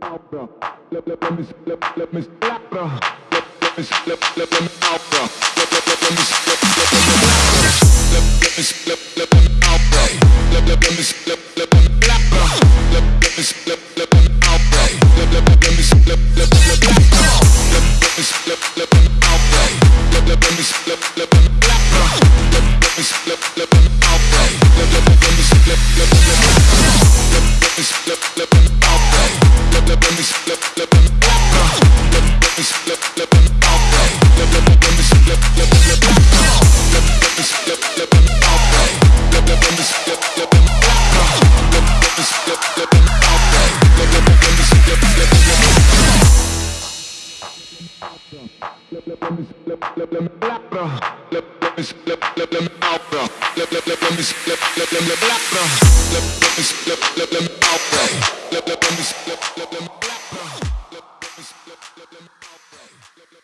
out, bro. Let, let, let me, let, let me, let, bro. Let, let me, let, let, let me out, bro. Let, let, let, let me, let, let, let me out, bro. Let, let me, let, let, let me out, bro. Let, let, let me, let, let, let me out, bro. Let, let me, let, let, let me out, bro. Let, let, let, let me, let, let, let me out, bro. Let, let me, let, let, let me out, bro. Let, let, let me, let, let, let me out, bro. Let, let me, let, let, let me out, bro. Let, let, let me, let, let, let me out, bro. Let, let me, let, let, Let, let, let me, let, let, let out, bro. Let, let let, let, let me out. Let, let, let me, let, let, let me out, bro. Let, let me, let, let, let me out, bro. Let, let, let me, let, let, let me out, bro. Let, let me, let, let, let me out, bro. Let, let, let me, let, let, let me out, bro. Let, let, let me, let, let, let me out, bro. Let, let me, let, let, let me out, bro. Let, let, let, let me, let, let, let me out, bro. Let, let me, let, let, let me out, bro. Let, let, let me, let, let, let me out, bro. Let, let me, let, let, let me Outbreak.